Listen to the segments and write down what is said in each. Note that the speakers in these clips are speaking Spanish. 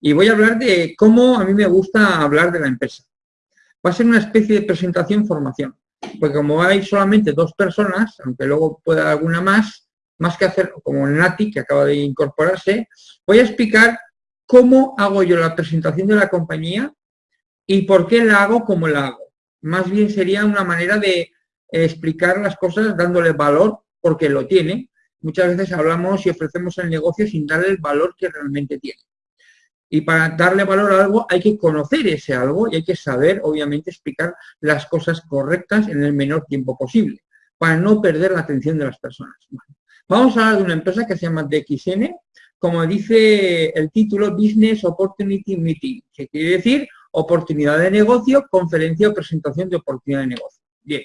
Y voy a hablar de cómo a mí me gusta hablar de la empresa. Va a ser una especie de presentación-formación, porque como hay solamente dos personas, aunque luego pueda alguna más, más que hacer como Nati, que acaba de incorporarse, voy a explicar cómo hago yo la presentación de la compañía y por qué la hago como la hago. Más bien sería una manera de explicar las cosas dándole valor porque lo tiene. Muchas veces hablamos y ofrecemos el negocio sin darle el valor que realmente tiene. Y para darle valor a algo hay que conocer ese algo y hay que saber, obviamente, explicar las cosas correctas en el menor tiempo posible, para no perder la atención de las personas. vamos a hablar de una empresa que se llama DXN, como dice el título, Business Opportunity Meeting, que quiere decir oportunidad de negocio, conferencia o presentación de oportunidad de negocio. Bien.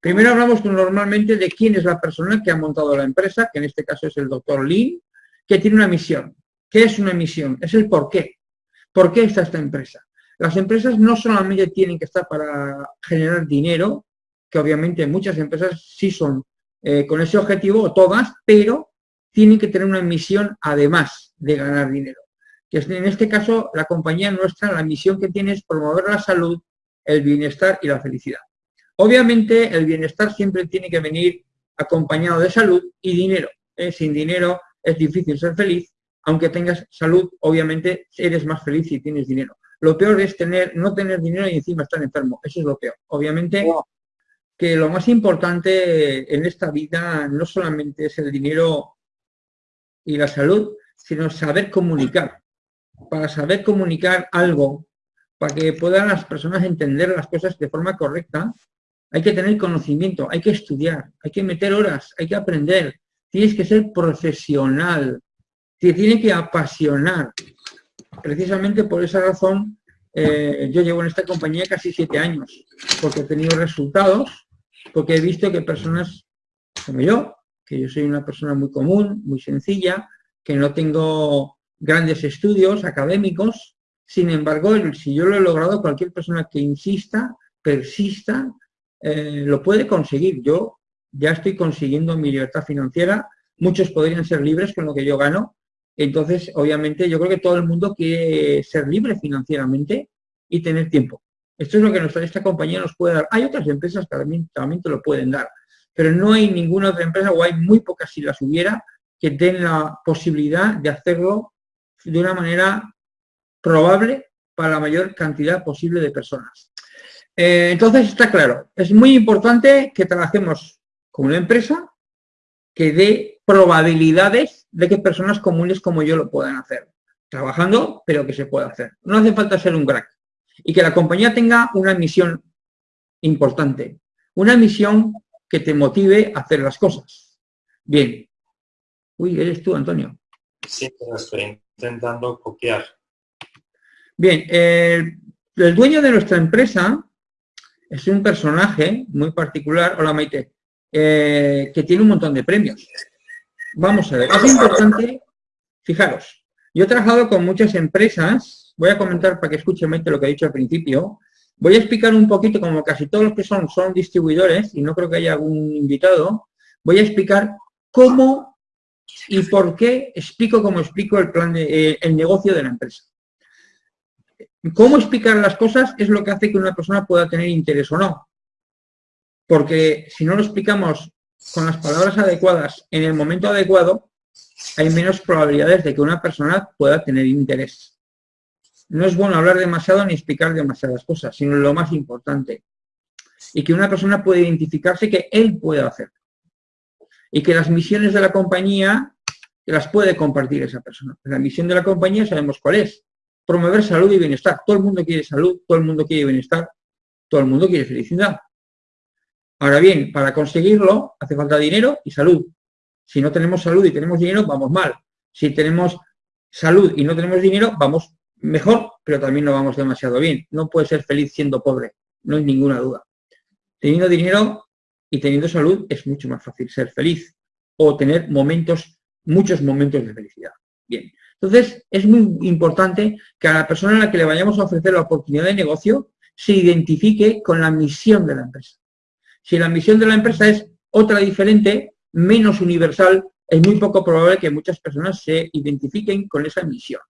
Primero hablamos normalmente de quién es la persona que ha montado la empresa, que en este caso es el doctor Lin, que tiene una misión. ¿Qué es una misión? Es el por qué. ¿Por qué está esta empresa? Las empresas no solamente tienen que estar para generar dinero, que obviamente muchas empresas sí son eh, con ese objetivo, todas, pero tienen que tener una misión además de ganar dinero. Que en este caso, la compañía nuestra, la misión que tiene es promover la salud, el bienestar y la felicidad. Obviamente, el bienestar siempre tiene que venir acompañado de salud y dinero. ¿eh? Sin dinero es difícil ser feliz aunque tengas salud, obviamente eres más feliz si tienes dinero. Lo peor es tener, no tener dinero y encima estar enfermo. Eso es lo peor. Obviamente que lo más importante en esta vida no solamente es el dinero y la salud, sino saber comunicar. Para saber comunicar algo, para que puedan las personas entender las cosas de forma correcta, hay que tener conocimiento, hay que estudiar, hay que meter horas, hay que aprender. Tienes que ser profesional, te tiene que apasionar. Precisamente por esa razón eh, yo llevo en esta compañía casi siete años, porque he tenido resultados, porque he visto que personas como yo, que yo soy una persona muy común, muy sencilla, que no tengo grandes estudios académicos, sin embargo, si yo lo he logrado, cualquier persona que insista, persista, eh, lo puede conseguir. Yo ya estoy consiguiendo mi libertad financiera, muchos podrían ser libres con lo que yo gano, entonces, obviamente, yo creo que todo el mundo quiere ser libre financieramente y tener tiempo. Esto es lo que nuestra, esta compañía nos puede dar. Hay otras empresas que también, también te lo pueden dar, pero no hay ninguna otra empresa, o hay muy pocas si las hubiera, que den la posibilidad de hacerlo de una manera probable para la mayor cantidad posible de personas. Eh, entonces, está claro, es muy importante que trabajemos con una empresa que dé probabilidades de que personas comunes como yo lo puedan hacer. Trabajando, pero que se pueda hacer. No hace falta ser un crack. Y que la compañía tenga una misión importante. Una misión que te motive a hacer las cosas. Bien. Uy, eres tú, Antonio. Sí, pero estoy intentando copiar. Bien, el, el dueño de nuestra empresa es un personaje muy particular. Hola, Maite. Eh, que tiene un montón de premios. Vamos a ver, es importante, fijaros, yo he trabajado con muchas empresas, voy a comentar para que escuchen lo que he dicho al principio, voy a explicar un poquito, como casi todos los que son, son distribuidores, y no creo que haya algún invitado, voy a explicar cómo y por qué explico como explico el plan de, eh, el negocio de la empresa. Cómo explicar las cosas es lo que hace que una persona pueda tener interés o no. Porque si no lo explicamos con las palabras adecuadas en el momento adecuado, hay menos probabilidades de que una persona pueda tener interés. No es bueno hablar demasiado ni explicar demasiadas cosas, sino lo más importante. Y que una persona puede identificarse que él puede hacer. Y que las misiones de la compañía las puede compartir esa persona. La misión de la compañía sabemos cuál es. Promover salud y bienestar. Todo el mundo quiere salud, todo el mundo quiere bienestar, todo el mundo quiere felicidad. Ahora bien, para conseguirlo hace falta dinero y salud. Si no tenemos salud y tenemos dinero, vamos mal. Si tenemos salud y no tenemos dinero, vamos mejor, pero también no vamos demasiado bien. No puede ser feliz siendo pobre, no hay ninguna duda. Teniendo dinero y teniendo salud es mucho más fácil ser feliz o tener momentos, muchos momentos de felicidad. Bien, entonces es muy importante que a la persona a la que le vayamos a ofrecer la oportunidad de negocio se identifique con la misión de la empresa. Si la misión de la empresa es otra diferente, menos universal, es muy poco probable que muchas personas se identifiquen con esa misión.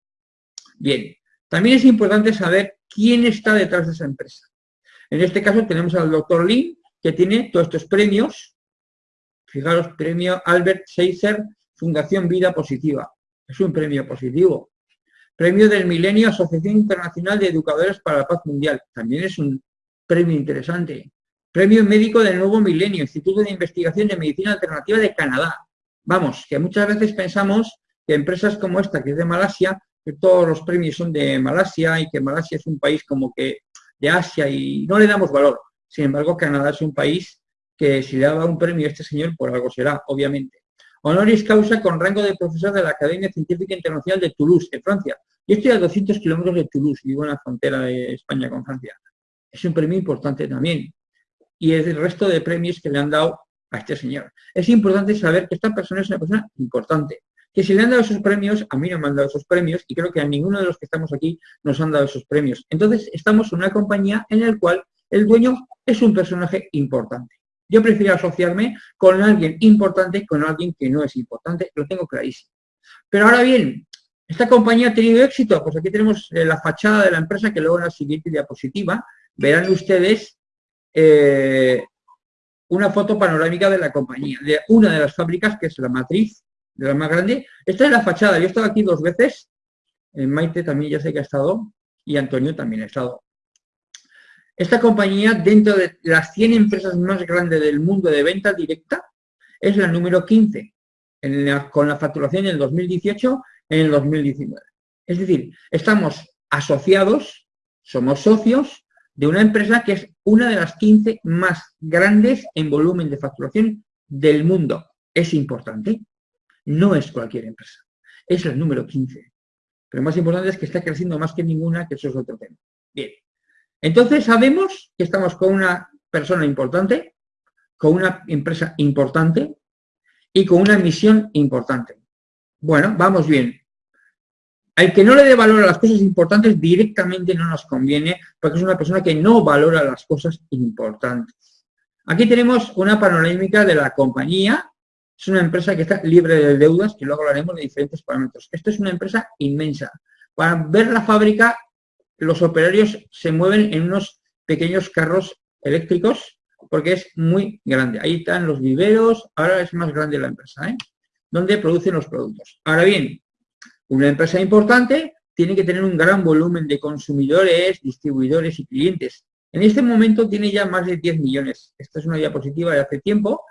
Bien, también es importante saber quién está detrás de esa empresa. En este caso tenemos al doctor Lin, que tiene todos estos premios. Fijaros, premio Albert Schweitzer, Fundación Vida Positiva. Es un premio positivo. Premio del Milenio, Asociación Internacional de Educadores para la Paz Mundial. También es un premio interesante. Premio Médico del Nuevo Milenio, Instituto de Investigación de Medicina Alternativa de Canadá. Vamos, que muchas veces pensamos que empresas como esta, que es de Malasia, que todos los premios son de Malasia y que Malasia es un país como que de Asia y no le damos valor. Sin embargo, Canadá es un país que si le da un premio a este señor, por algo será, obviamente. Honoris causa con rango de profesor de la Academia Científica Internacional de Toulouse, en Francia. Yo estoy a 200 kilómetros de Toulouse, vivo en la frontera de España con Francia. Es un premio importante también. Y es el resto de premios que le han dado a este señor. Es importante saber que esta persona es una persona importante que si le han dado esos premios, a mí no me han dado esos premios y creo que a ninguno de los que estamos aquí nos han dado esos premios. Entonces, estamos en una compañía en la cual el dueño es un personaje importante. Yo prefiero asociarme con alguien importante con alguien que no es importante, lo tengo clarísimo. Pero ahora bien, ¿esta compañía ha tenido éxito? Pues aquí tenemos eh, la fachada de la empresa que luego en la siguiente diapositiva verán ustedes eh, una foto panorámica de la compañía, de una de las fábricas que es la matriz de la más grande. Esta es la fachada, yo he estado aquí dos veces, en Maite también ya sé que ha estado, y Antonio también ha estado. Esta compañía, dentro de las 100 empresas más grandes del mundo de venta directa, es la número 15, con la facturación en el 2018 en el 2019. Es decir, estamos asociados, somos socios de una empresa que es una de las 15 más grandes en volumen de facturación del mundo. Es importante. No es cualquier empresa. Es el número 15. Pero más importante es que está creciendo más que ninguna, que eso es otro tema. Bien. Entonces sabemos que estamos con una persona importante, con una empresa importante y con una misión importante. Bueno, vamos bien. Al que no le dé valor a las cosas importantes directamente no nos conviene porque es una persona que no valora las cosas importantes. Aquí tenemos una panorámica de la compañía es una empresa que está libre de deudas, que luego hablaremos de diferentes parámetros. Esto es una empresa inmensa. Para ver la fábrica, los operarios se mueven en unos pequeños carros eléctricos porque es muy grande. Ahí están los viveros, ahora es más grande la empresa, ¿eh? donde producen los productos. Ahora bien, una empresa importante tiene que tener un gran volumen de consumidores, distribuidores y clientes. En este momento tiene ya más de 10 millones. Esta es una diapositiva de hace tiempo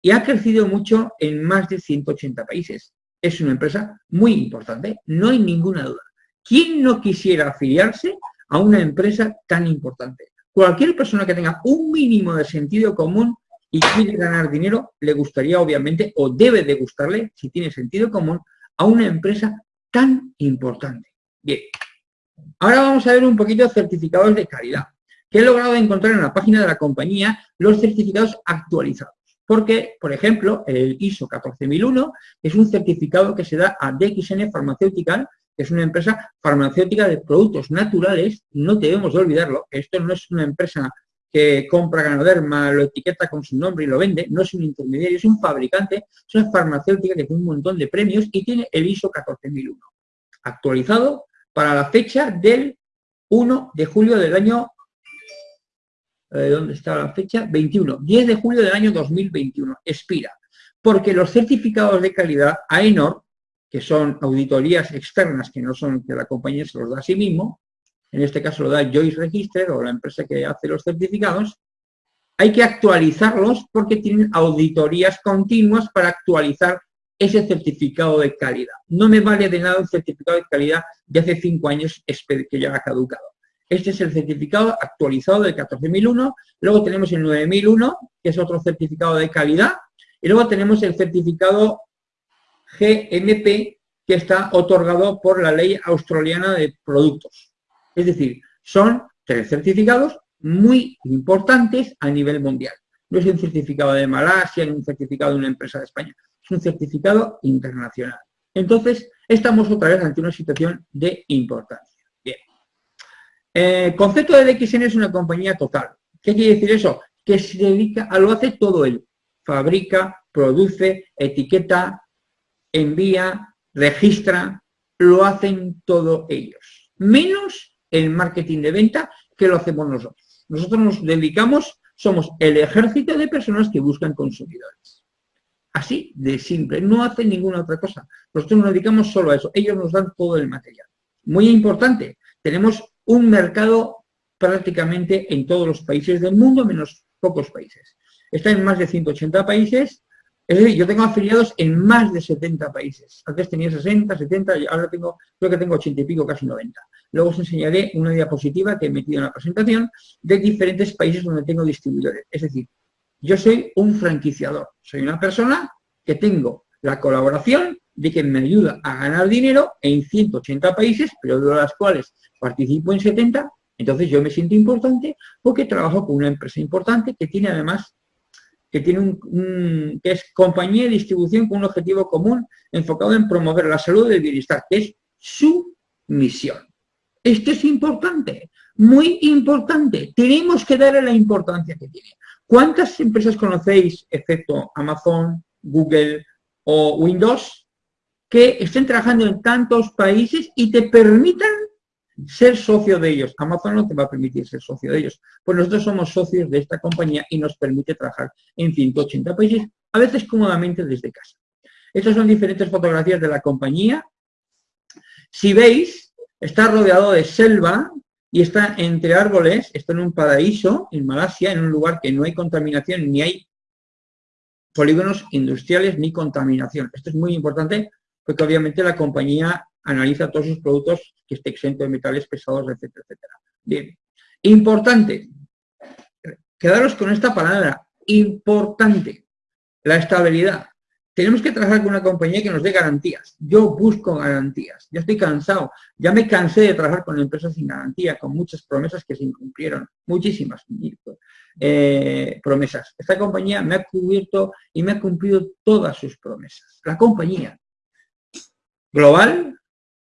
y ha crecido mucho en más de 180 países. Es una empresa muy importante, no hay ninguna duda. ¿Quién no quisiera afiliarse a una empresa tan importante? Cualquier persona que tenga un mínimo de sentido común y quiere ganar dinero, le gustaría obviamente, o debe de gustarle, si tiene sentido común, a una empresa tan importante. Bien, ahora vamos a ver un poquito certificados de calidad, que he logrado encontrar en la página de la compañía los certificados actualizados. Porque, por ejemplo, el ISO 14001 es un certificado que se da a DXN Farmacéutica, que es una empresa farmacéutica de productos naturales, no debemos de olvidarlo, esto no es una empresa que compra Ganoderma, lo etiqueta con su nombre y lo vende, no es un intermediario, es un fabricante, es una farmacéutica que tiene un montón de premios y tiene el ISO 14001, actualizado para la fecha del 1 de julio del año eh, ¿dónde está la fecha? 21, 10 de julio del año 2021, expira. Porque los certificados de calidad AENOR, que son auditorías externas que no son que la compañía se los da a sí mismo, en este caso lo da Joyce Register o la empresa que hace los certificados, hay que actualizarlos porque tienen auditorías continuas para actualizar ese certificado de calidad. No me vale de nada un certificado de calidad de hace cinco años que ya ha caducado. Este es el certificado actualizado del 14001. Luego tenemos el 9001, que es otro certificado de calidad. Y luego tenemos el certificado GMP, que está otorgado por la ley australiana de productos. Es decir, son tres certificados muy importantes a nivel mundial. No es un certificado de Malasia, ni un certificado de una empresa de España. Es un certificado internacional. Entonces, estamos otra vez ante una situación de importancia. El concepto de DXN es una compañía total. ¿Qué quiere decir eso? Que se dedica a lo hace todo él. Fabrica, produce, etiqueta, envía, registra, lo hacen todos ellos, menos el marketing de venta que lo hacemos nosotros. Nosotros nos dedicamos, somos el ejército de personas que buscan consumidores. Así de simple, no hacen ninguna otra cosa. Nosotros nos dedicamos solo a eso, ellos nos dan todo el material. Muy importante, tenemos un mercado prácticamente en todos los países del mundo, menos pocos países. Está en más de 180 países, es decir, yo tengo afiliados en más de 70 países. Antes tenía 60, 70, y ahora creo que tengo 80 y pico, casi 90. Luego os enseñaré una diapositiva que he metido en la presentación de diferentes países donde tengo distribuidores. Es decir, yo soy un franquiciador, soy una persona que tengo la colaboración de que me ayuda a ganar dinero en 180 países, pero de las cuales participo en 70, entonces yo me siento importante porque trabajo con una empresa importante que tiene además que tiene un, que es compañía de distribución con un objetivo común enfocado en promover la salud y el bienestar, que es su misión. Esto es importante, muy importante. Tenemos que darle la importancia que tiene. ¿Cuántas empresas conocéis, excepto Amazon, Google o Windows, que estén trabajando en tantos países y te permitan ser socio de ellos. Amazon no te va a permitir ser socio de ellos. Pues nosotros somos socios de esta compañía y nos permite trabajar en 180 países, a veces cómodamente desde casa. Estas son diferentes fotografías de la compañía. Si veis, está rodeado de selva y está entre árboles, está en un paraíso, en Malasia, en un lugar que no hay contaminación, ni hay polígonos industriales, ni contaminación. Esto es muy importante porque obviamente la compañía analiza todos sus productos que esté exento de metales pesados, etcétera, etcétera. Bien, importante, quedaros con esta palabra, importante, la estabilidad. Tenemos que trabajar con una compañía que nos dé garantías. Yo busco garantías. Ya estoy cansado. Ya me cansé de trabajar con empresas sin garantía, con muchas promesas que se incumplieron. Muchísimas eh, promesas. Esta compañía me ha cubierto y me ha cumplido todas sus promesas. La compañía global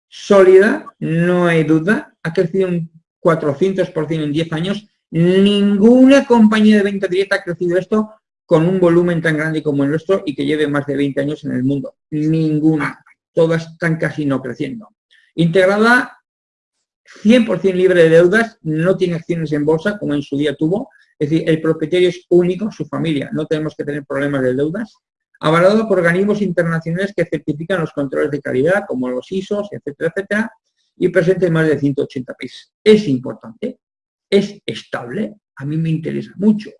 sólida, no hay duda, ha crecido un 400% en 10 años. Ninguna compañía de venta directa ha crecido esto con un volumen tan grande como el nuestro y que lleve más de 20 años en el mundo. Ninguna. Todas están casi no creciendo. Integrada 100% libre de deudas, no tiene acciones en bolsa como en su día tuvo. Es decir, el propietario es único, su familia. No tenemos que tener problemas de deudas avalado por organismos internacionales que certifican los controles de calidad, como los ISOs, etcétera, etcétera, y presente en más de 180 países. Es importante, es estable, a mí me interesa mucho.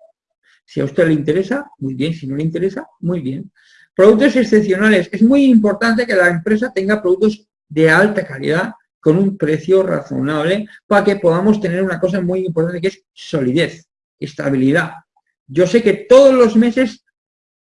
Si a usted le interesa, muy bien, si no le interesa, muy bien. Productos excepcionales. Es muy importante que la empresa tenga productos de alta calidad con un precio razonable para que podamos tener una cosa muy importante que es solidez, estabilidad. Yo sé que todos los meses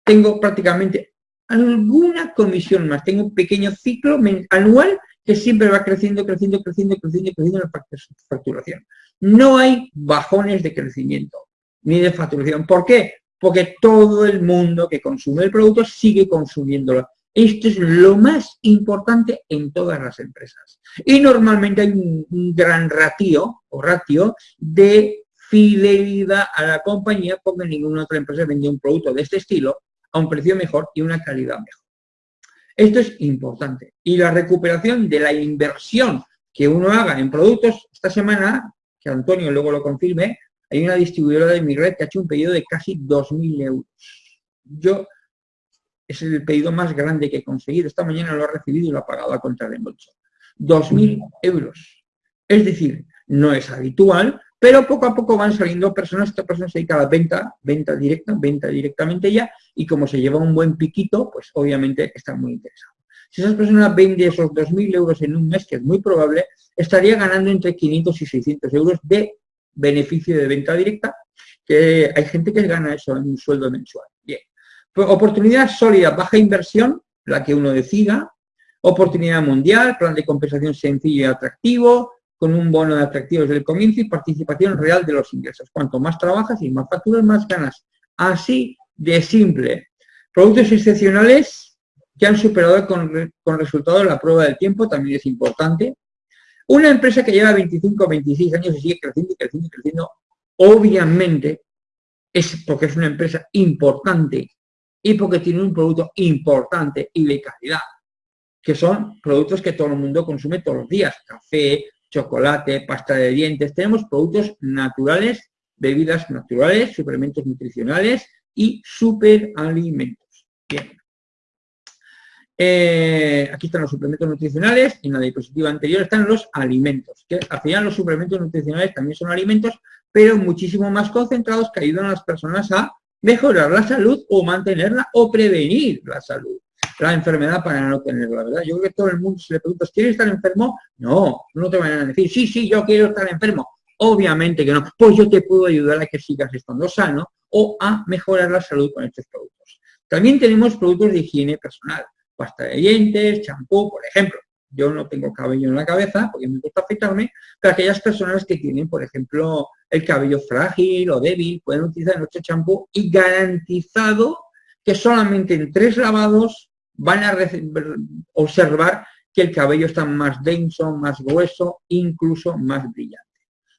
tengo prácticamente alguna comisión más. Tengo un pequeño ciclo anual que siempre va creciendo, creciendo, creciendo, creciendo, creciendo en la facturación. No hay bajones de crecimiento ni de facturación. ¿Por qué? Porque todo el mundo que consume el producto sigue consumiéndolo. Esto es lo más importante en todas las empresas. Y normalmente hay un, un gran ratio o ratio de fidelidad a la compañía porque ninguna otra empresa vende un producto de este estilo a un precio mejor y una calidad mejor. Esto es importante. Y la recuperación de la inversión que uno haga en productos, esta semana, que Antonio luego lo confirme, hay una distribuidora de mi red que ha hecho un pedido de casi 2.000 euros. Yo, es el pedido más grande que he conseguido. Esta mañana lo ha recibido y lo ha pagado a contra reembolso. 2.000 euros. Es decir, no es habitual, pero poco a poco van saliendo personas, esta persona se dedica a la venta, venta directa, venta directamente ya, y como se lleva un buen piquito, pues obviamente está muy interesado. Si esa persona vende esos 2.000 euros en un mes, que es muy probable, estaría ganando entre 500 y 600 euros de beneficio de venta directa, que hay gente que gana eso en un sueldo mensual. Bien. Pues, oportunidad sólida, baja inversión, la que uno decida, oportunidad mundial, plan de compensación sencillo y atractivo, con un bono de atractivos desde el comienzo y participación real de los ingresos. Cuanto más trabajas y más facturas, más ganas. Así de simple. Productos excepcionales que han superado con, con resultados la prueba del tiempo, también es importante. Una empresa que lleva 25 o 26 años y sigue creciendo y creciendo y creciendo, obviamente es porque es una empresa importante y porque tiene un producto importante y de calidad. que son productos que todo el mundo consume todos los días, café, chocolate, pasta de dientes, tenemos productos naturales, bebidas naturales, suplementos nutricionales y superalimentos. Bien. Eh, aquí están los suplementos nutricionales, en la diapositiva anterior están los alimentos, que al final los suplementos nutricionales también son alimentos, pero muchísimo más concentrados que ayudan a las personas a mejorar la salud o mantenerla o prevenir la salud, la enfermedad para no tenerla, ¿verdad? Yo creo que todo el mundo se le pregunta, ¿quieres estar enfermo? No, no te van a decir, sí, sí, yo quiero estar enfermo. Obviamente que no. Pues yo te puedo ayudar a que sigas estando sano o a mejorar la salud con estos productos. También tenemos productos de higiene personal, pasta de dientes, champú, por ejemplo. Yo no tengo cabello en la cabeza porque me gusta afeitarme, pero aquellas personas que tienen, por ejemplo, el cabello frágil o débil, pueden utilizar nuestro champú y garantizado que solamente en tres lavados van a observar que el cabello está más denso, más grueso, incluso más brillante.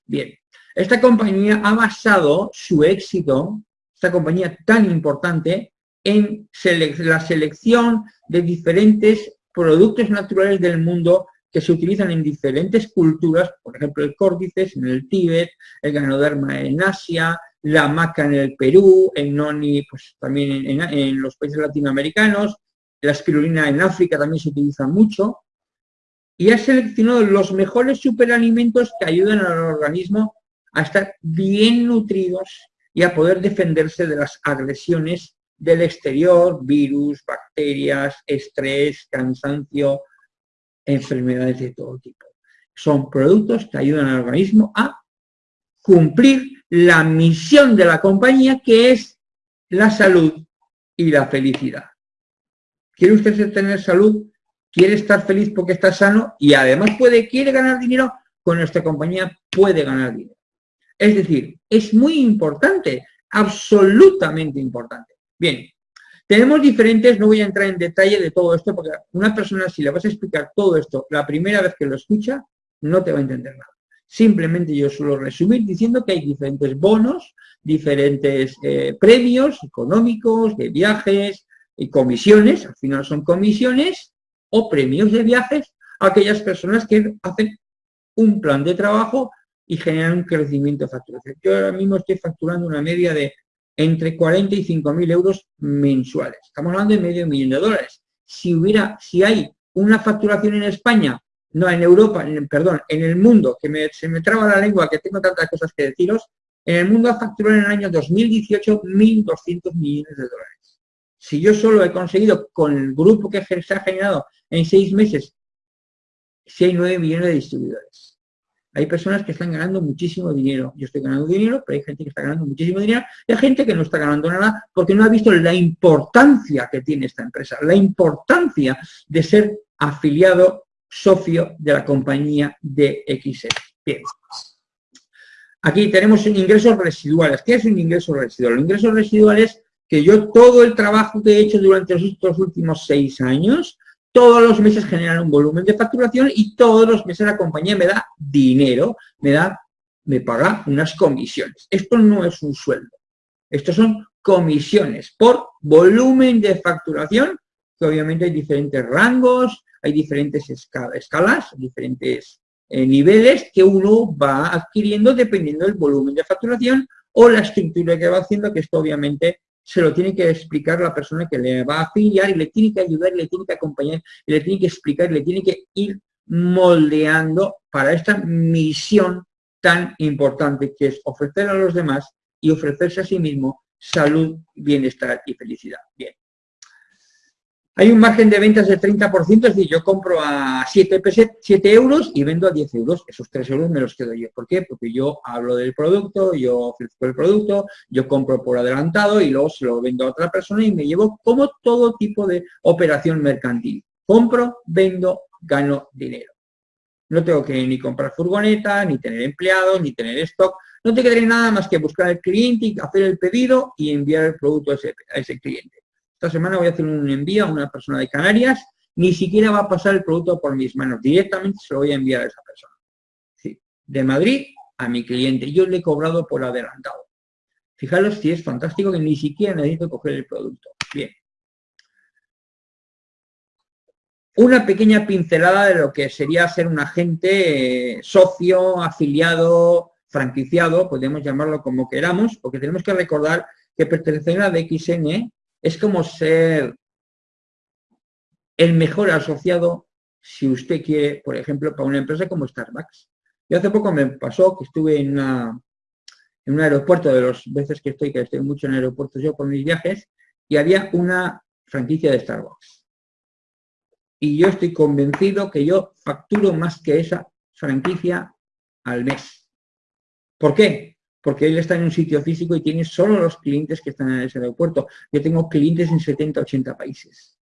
Bien, esta compañía ha basado su éxito, esta compañía tan importante, en la selección de diferentes productos naturales del mundo que se utilizan en diferentes culturas, por ejemplo el córdices en el Tíbet, el ganoderma en Asia, la maca en el Perú, el noni pues, también en, los países latinoamericanos, la espirulina en África también se utiliza mucho, y ha seleccionado los mejores superalimentos que ayudan al organismo a estar bien nutridos y a poder defenderse de las agresiones del exterior, virus, bacterias, estrés, cansancio, enfermedades de todo tipo. Son productos que ayudan al organismo a cumplir la misión de la compañía que es la salud y la felicidad. ¿Quiere usted tener salud? ¿Quiere estar feliz porque está sano? Y además puede, quiere ganar dinero, con nuestra compañía puede ganar dinero. Es decir, es muy importante, absolutamente importante. Bien, tenemos diferentes, no voy a entrar en detalle de todo esto, porque una persona, si le vas a explicar todo esto la primera vez que lo escucha, no te va a entender nada. Simplemente yo suelo resumir diciendo que hay diferentes bonos, diferentes eh, premios económicos, de viajes y comisiones, al final son comisiones o premios de viajes a aquellas personas que hacen un plan de trabajo y generan un crecimiento de facturación. Yo ahora mismo estoy facturando una media de entre 40 y 5 mil euros mensuales. Estamos hablando de medio millón de dólares. Si hubiera, si hay una facturación en España, no en Europa, perdón, en el mundo, que se me traba la lengua, que tengo tantas cosas que deciros, en el mundo ha facturado en el año 2018 1.200 millones de dólares. Si yo solo he conseguido con el grupo que se ha generado en seis meses, si hay 9 millones de distribuidores. Hay personas que están ganando muchísimo dinero. Yo estoy ganando dinero, pero hay gente que está ganando muchísimo dinero y hay gente que no está ganando nada porque no ha visto la importancia que tiene esta empresa, la importancia de ser afiliado socio de la compañía de XL. Bien. Aquí tenemos ingresos residuales. ¿Qué es un ingreso residual? Un ingreso residual es que yo todo el trabajo que he hecho durante estos últimos seis años todos los meses generan un volumen de facturación y todos los meses la compañía me da dinero, me da, me paga unas comisiones. Esto no es un sueldo, estos son comisiones por volumen de facturación, que obviamente hay diferentes rangos, hay diferentes escalas, diferentes eh, niveles que uno va adquiriendo dependiendo del volumen de facturación o la estructura que va haciendo, que esto obviamente se lo tiene que explicar la persona que le va a afiliar y le tiene que ayudar y le tiene que acompañar y le tiene que explicar y le tiene que ir moldeando para esta misión tan importante que es ofrecer a los demás y ofrecerse a sí mismo salud, bienestar y felicidad. Bien. Hay un margen de ventas del 30%, es decir, yo compro a 7, 7 euros y vendo a 10 euros. Esos 3 euros me los quedo yo. ¿Por qué? Porque yo hablo del producto, yo ofrezco el producto, yo compro por adelantado y luego se lo vendo a otra persona y me llevo como todo tipo de operación mercantil. Compro, vendo, gano dinero. No tengo que ni comprar furgoneta, ni tener empleados, ni tener stock. No tengo que nada más que buscar al cliente, hacer el pedido y enviar el producto a ese cliente. Esta semana voy a hacer un envío a una persona de Canarias, ni siquiera va a pasar el producto por mis manos, directamente se lo voy a enviar a esa persona. de Madrid a mi cliente, yo le he cobrado por adelantado. Fijaros si es fantástico que ni siquiera necesito coger el producto. Bien. una pequeña pincelada de lo que sería ser un agente eh, socio, afiliado, franquiciado, podemos llamarlo como queramos, porque tenemos que recordar que pertenecer a DXN es como ser el mejor asociado si usted quiere, por ejemplo, para una empresa como Starbucks. Yo hace poco me pasó que estuve en, un aeropuerto, de las veces que estoy, que estoy mucho en aeropuertos yo por mis viajes, y había una franquicia de Starbucks y yo estoy convencido que yo facturo más que esa franquicia al mes. ¿Por qué? Porque él está en un sitio físico y tiene solo los clientes que están en ese aeropuerto. Yo tengo clientes en 70, 80 países.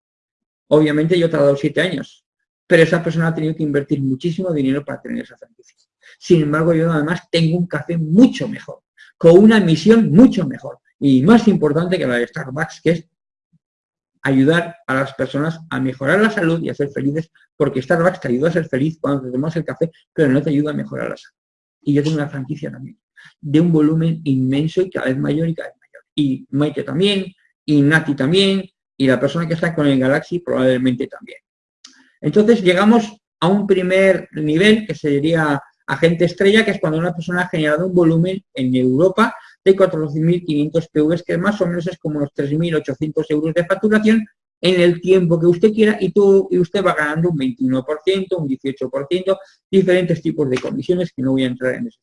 Obviamente yo he tardado siete años, pero esa persona ha tenido que invertir muchísimo dinero para tener esa franquicia. Sin embargo, yo además tengo un café mucho mejor, con una misión mucho mejor y más importante que la de Starbucks, que es ayudar a las personas a mejorar la salud y a ser felices, porque Starbucks te ayuda a ser feliz cuando te tomas el café, pero no te ayuda a mejorar la salud. Y yo tengo una franquicia también, de un volumen inmenso y cada vez mayor y cada vez mayor. Y Maite también, y Nati también, y la persona que está con el Galaxy probablemente también. Entonces llegamos a un primer nivel que sería agente estrella, que es cuando una persona ha generado un volumen en Europa de 14.500 PV, que más o menos es como los 3.800 euros de facturación en el tiempo que usted quiera y, tú, y usted va ganando un 21%, un 18%, diferentes tipos de comisiones que no voy a entrar en ese.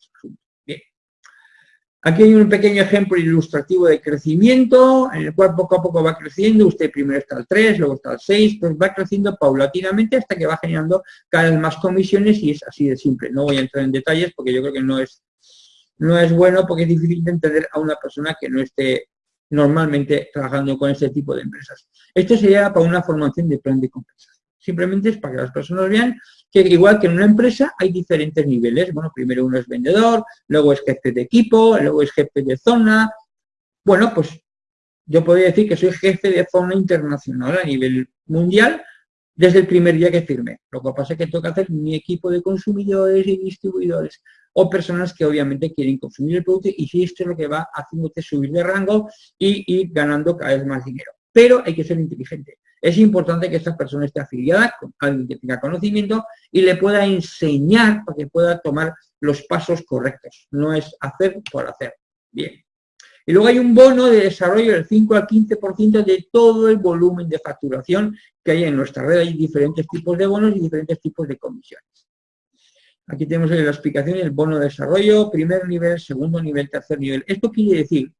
Aquí hay un pequeño ejemplo ilustrativo de crecimiento, en el cual poco a poco va creciendo, usted primero está al 3, luego está al 6, pues va creciendo paulatinamente hasta que va generando cada vez más comisiones y es así de simple. No voy a entrar en detalles porque yo creo que no es no es bueno porque es difícil de entender a una persona que no esté normalmente trabajando con este tipo de empresas. Esto sería para una formación de plan de compensación. Simplemente es para que las personas vean que igual que en una empresa hay diferentes niveles. Bueno, primero uno es vendedor, luego es jefe de equipo, luego es jefe de zona. Bueno, pues yo podría decir que soy jefe de zona internacional a nivel mundial desde el primer día que firmé. Lo que pasa es que tengo que hacer mi equipo de consumidores y distribuidores o personas que obviamente quieren consumir el producto y si esto es lo que va haciéndote subir de rango y ir ganando cada vez más dinero. Pero hay que ser inteligente. Es importante que esta persona esté afiliada con alguien que tenga conocimiento y le pueda enseñar para que pueda tomar los pasos correctos. No es hacer por hacer. Bien. Y luego hay un bono de desarrollo del 5 al 15% de todo el volumen de facturación que hay en nuestra red. Hay diferentes tipos de bonos y diferentes tipos de comisiones. Aquí tenemos la explicación del bono de desarrollo, primer nivel, segundo nivel, tercer nivel. Esto quiere decir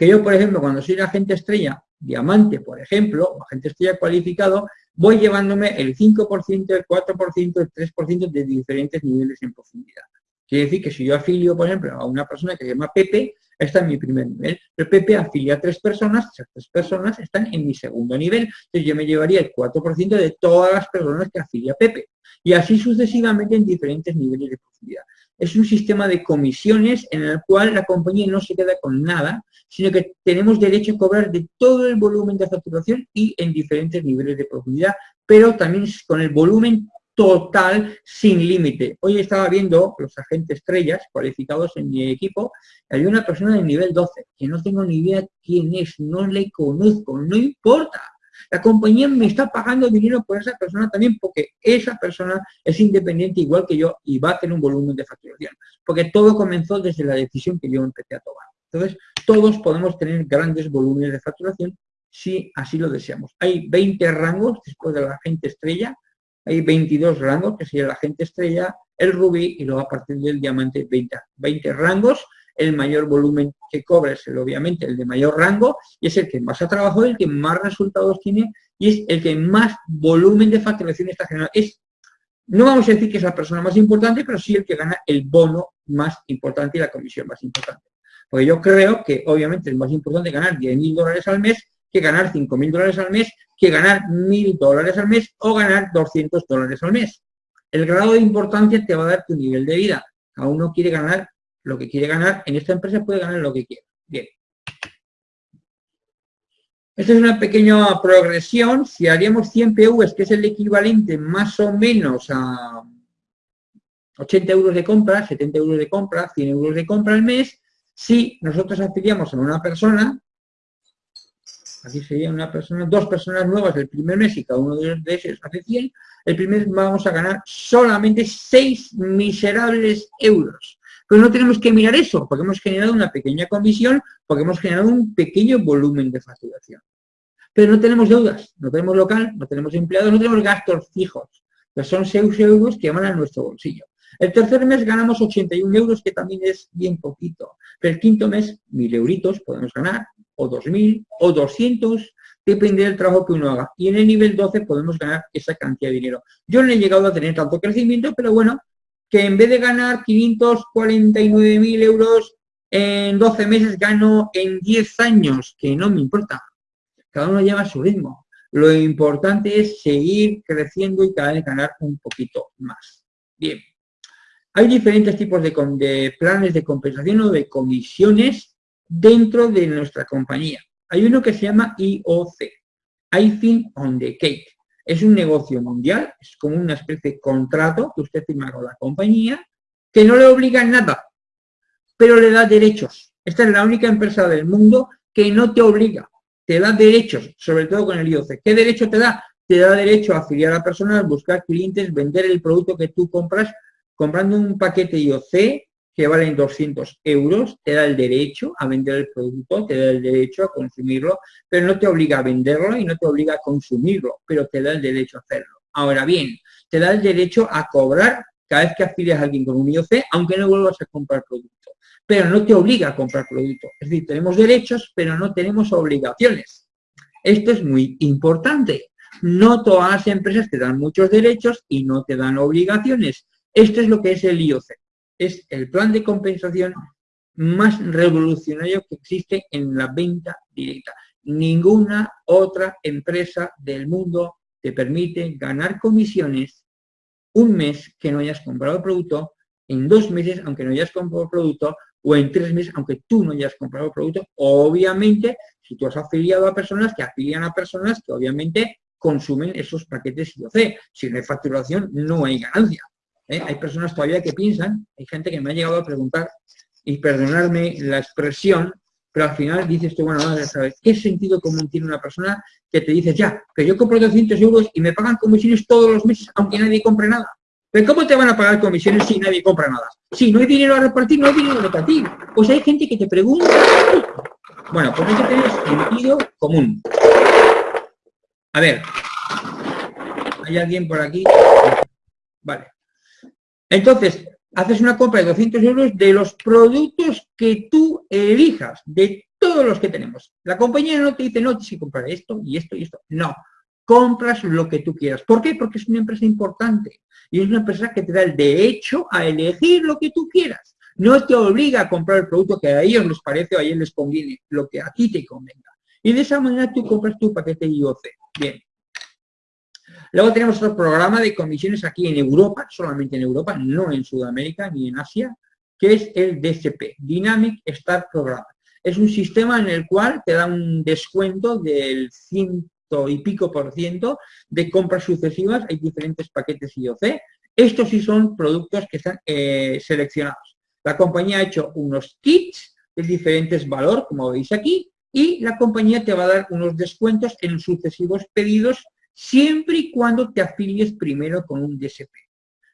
que yo, por ejemplo, cuando soy agente estrella, diamante, por ejemplo, o agente estrella cualificado, voy llevándome el 5%, el 4%, el 3% de diferentes niveles en profundidad. Quiere decir que si yo afilio, por ejemplo, a una persona que se llama Pepe, está en mi primer nivel. El Pepe afilia a tres personas, esas tres personas están en mi segundo nivel. Entonces yo me llevaría el 4% de todas las personas que afilia Pepe. Y así sucesivamente en diferentes niveles de profundidad. Es un sistema de comisiones en el cual la compañía no se queda con nada, sino que tenemos derecho a cobrar de todo el volumen de facturación y en diferentes niveles de profundidad, pero también con el volumen total sin límite. Hoy estaba viendo los agentes estrellas cualificados en mi equipo, hay una persona de nivel 12, que no tengo ni idea quién es, no le conozco, no importa. La compañía me está pagando dinero por esa persona también porque esa persona es independiente igual que yo y va a tener un volumen de facturación. Porque todo comenzó desde la decisión que yo empecé a tomar. Entonces, todos podemos tener grandes volúmenes de facturación si así lo deseamos. Hay 20 rangos después de la agente estrella, hay 22 rangos, que sería la agente estrella, el rubí y luego a partir del diamante 20, 20 rangos. El mayor volumen que cobra es el, obviamente el de mayor rango y es el que más ha trabajado, el que más resultados tiene y es el que más volumen de facturación está generando. Es, no vamos a decir que es la persona más importante, pero sí el que gana el bono más importante y la comisión más importante. Porque yo creo que obviamente es más importante ganar 10.000 dólares al mes que ganar 5.000 dólares al mes, que ganar 1.000 dólares al mes o ganar 200 dólares al mes. El grado de importancia te va a dar tu nivel de vida. Cada uno quiere ganar lo que quiere ganar. En esta empresa puede ganar lo que quiera. Bien. Esta es una pequeña progresión. Si haríamos 100 PVs, que es el equivalente más o menos a 80 euros de compra, 70 euros de compra, 100 euros de compra al mes, si nosotros afiliamos a una persona, aquí sería una persona, dos personas nuevas el primer mes y cada uno de ellos hace 100, el primer mes vamos a ganar solamente 6 miserables euros. Pero no tenemos que mirar eso, porque hemos generado una pequeña comisión, porque hemos generado un pequeño volumen de facturación. Pero no tenemos deudas, no tenemos local, no tenemos empleados, no tenemos gastos fijos, que son 6 euros que van a nuestro bolsillo. El tercer mes ganamos 81 euros, que también es bien poquito. Pero el quinto mes, 1.000 euritos podemos ganar, o 2.000, o 200, depende del trabajo que uno haga. Y en el nivel 12 podemos ganar esa cantidad de dinero. Yo no he llegado a tener tanto crecimiento, pero bueno, que en vez de ganar 549.000 euros en 12 meses, gano en 10 años, que no me importa. Cada uno lleva su ritmo. Lo importante es seguir creciendo y cada vez ganar un poquito más. Bien. Hay diferentes tipos de, planes de compensación o de comisiones dentro de nuestra compañía. Hay uno que se llama IOC, Icing on the Cake. Es un negocio mundial, es como una especie de contrato que usted firma con la compañía, que no le obliga nada, pero le da derechos. Esta es la única empresa del mundo que no te obliga, te da derechos, sobre todo con el IOC. ¿Qué derecho te da? Te da derecho a afiliar a personas, buscar clientes, vender el producto que tú compras comprando un paquete IOC que vale 200 euros, te da el derecho a vender el producto, te da el derecho a consumirlo, pero no te obliga a venderlo y no te obliga a consumirlo, pero te da el derecho a hacerlo. Ahora bien, te da el derecho a cobrar cada vez que afilias a alguien con un IOC, aunque no vuelvas a comprar producto. Pero no te obliga a comprar producto. Es decir, tenemos derechos, pero no tenemos obligaciones. Esto es muy importante. No todas las empresas te dan muchos derechos y no te dan obligaciones. Esto es lo que es el IOC. Es el plan de compensación más revolucionario que existe en la venta directa. Ninguna otra empresa del mundo te permite ganar comisiones un mes que no hayas comprado producto, en dos meses aunque no hayas comprado producto, o en tres meses aunque tú no hayas comprado producto. Obviamente, si tú has afiliado a personas que afilian a personas que obviamente consumen esos paquetes IOC. Si no hay facturación, no hay ganancia. ¿Eh? Hay personas todavía que piensan, hay gente que me ha llegado a preguntar, y perdonarme la expresión, pero al final dices tú, bueno, ¿sabes? ¿qué sentido común tiene una persona que te dice, ya, que yo compro 200 euros y me pagan comisiones todos los meses, aunque nadie compre nada? ¿Pero cómo te van a pagar comisiones si nadie compra nada? Si no hay dinero a repartir, no hay dinero a repartir. Pues hay gente que te pregunta. Bueno, pues hay que sentido común. A ver, ¿hay alguien por aquí? Vale. Entonces, haces una compra de 200 euros de los productos que tú elijas, de todos los que tenemos. La compañía no te dice, no, tienes que comprar esto y esto y esto. No, compras lo que tú quieras. ¿Por qué? Porque es una empresa importante y es una empresa que te da el derecho a elegir lo que tú quieras. No te obliga a comprar el producto que a ellos les parece o a ellos les conviene, lo que a ti te convenga. Y de esa manera tú compras tu paquete IOC. Bien, Luego tenemos otro programa de comisiones aquí en Europa, solamente en Europa, no en Sudamérica ni en Asia, que es el DSP, Dynamic Start Program. Es un sistema en el cual te da un descuento del ciento y pico por ciento de compras sucesivas, hay diferentes paquetes IOC. Estos sí son productos que están eh, seleccionados. La compañía ha hecho unos kits de diferentes valores, como veis aquí, y la compañía te va a dar unos descuentos en sucesivos pedidos siempre y cuando te afilies primero con un DSP.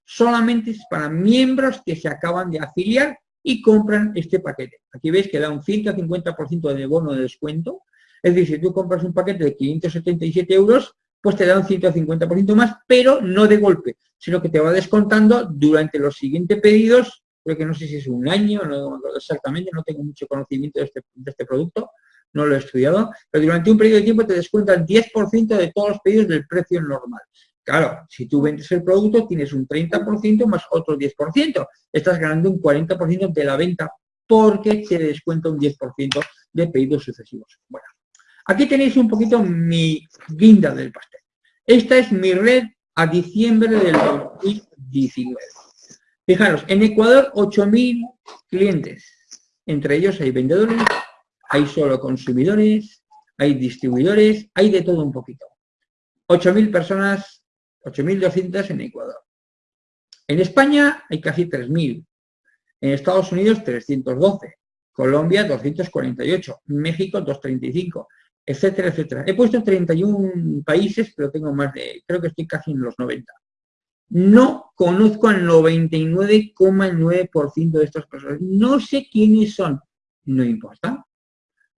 Solamente es para miembros que se acaban de afiliar y compran este paquete. Aquí veis que da un 150% de bono de descuento. Es decir, si tú compras un paquete de 577 euros, pues te da un 150% más, pero no de golpe, sino que te va descontando durante los siguientes pedidos, creo que no sé si es un año, no exactamente, no tengo mucho conocimiento de este, de este producto, no lo he estudiado, pero durante un periodo de tiempo te descuentan 10% de todos los pedidos del precio normal. Claro, si tú vendes el producto tienes un 30% más otro 10%. Estás ganando un 40% de la venta porque te descuenta un 10% de pedidos sucesivos. Bueno, aquí tenéis un poquito mi guinda del pastel. Esta es mi red a diciembre del 2019. Fijaros, en Ecuador 8.000 clientes. Entre ellos hay vendedores, hay solo consumidores, hay distribuidores, hay de todo un poquito. 8.000 personas, 8.200 en Ecuador. En España hay casi 3.000. En Estados Unidos 312. Colombia 248. México 235. etcétera, etcétera. He puesto 31 países, pero tengo más de, creo que estoy casi en los 90. No conozco al 99,9% de estas personas. No sé quiénes son. No importa.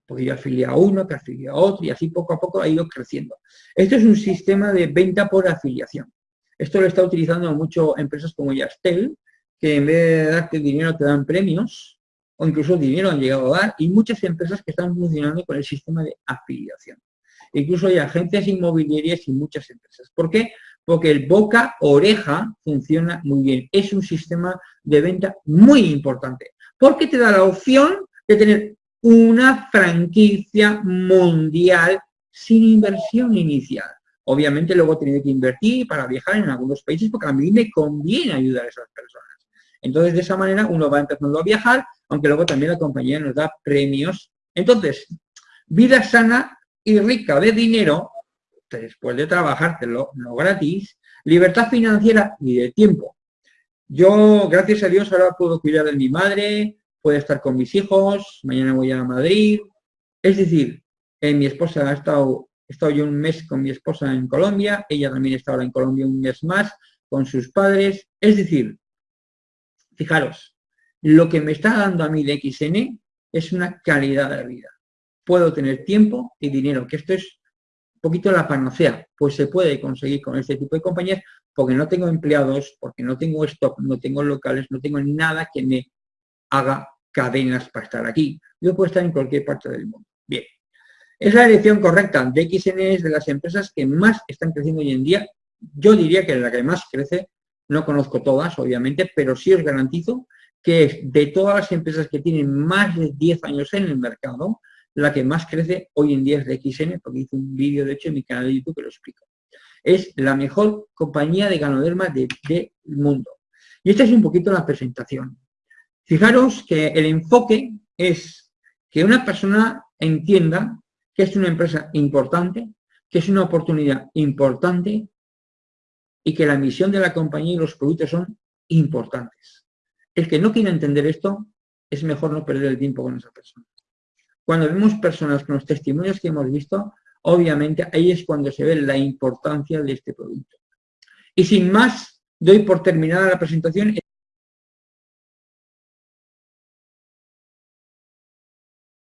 Porque yo afilié a uno, que afilié a otro, y así poco a poco ha ido creciendo. Esto es un sistema de venta por afiliación. Esto lo está utilizando mucho empresas como Yastel, que en vez de darte dinero te dan premios, o incluso dinero han llegado a dar, y muchas empresas que están funcionando con el sistema de afiliación. Incluso hay agencias inmobiliarias y muchas empresas. ¿Por qué? Porque el boca-oreja funciona muy bien. Es un sistema de venta muy importante. Porque te da la opción de tener una franquicia mundial sin inversión inicial. Obviamente luego he tenido que invertir para viajar en algunos países porque a mí me conviene ayudar a esas personas. Entonces, de esa manera uno va empezando a viajar, aunque luego también la compañía nos da premios. Entonces, vida sana y rica de dinero, después de trabajártelo, no gratis, libertad financiera y de tiempo. Yo, gracias a Dios, ahora puedo cuidar de mi madre, puedo estar con mis hijos, mañana voy a Madrid. Es decir, eh, mi esposa ha estado, he estado yo un mes con mi esposa en Colombia, ella también está ahora en Colombia un mes más con sus padres. Es decir, Fijaros, lo que me está dando a mí de XN es una calidad de vida. Puedo tener tiempo y dinero, que esto es un poquito la panacea, pues se puede conseguir con este tipo de compañías porque no tengo empleados, porque no tengo stock, no tengo locales, no tengo nada que me haga cadenas para estar aquí. Yo puedo estar en cualquier parte del mundo. Bien. Es la dirección correcta. DXN es de las empresas que más están creciendo hoy en día. Yo diría que la que más crece no conozco todas, obviamente, pero sí os garantizo que de todas las empresas que tienen más de 10 años en el mercado, la que más crece hoy en día es de XN, porque hice un vídeo, de hecho, en mi canal de YouTube que lo explico. Es la mejor compañía de ganoderma del mundo. Y esta es un poquito la presentación. Fijaros que el enfoque es que una persona entienda que es una empresa importante, que es una oportunidad importante y que la misión de la compañía y los productos son importantes. El que no quiere entender esto, es mejor no perder el tiempo con esa persona. Cuando vemos personas con los testimonios que hemos visto, obviamente ahí es cuando se ve la importancia de este producto. Y sin más, doy por terminada la presentación.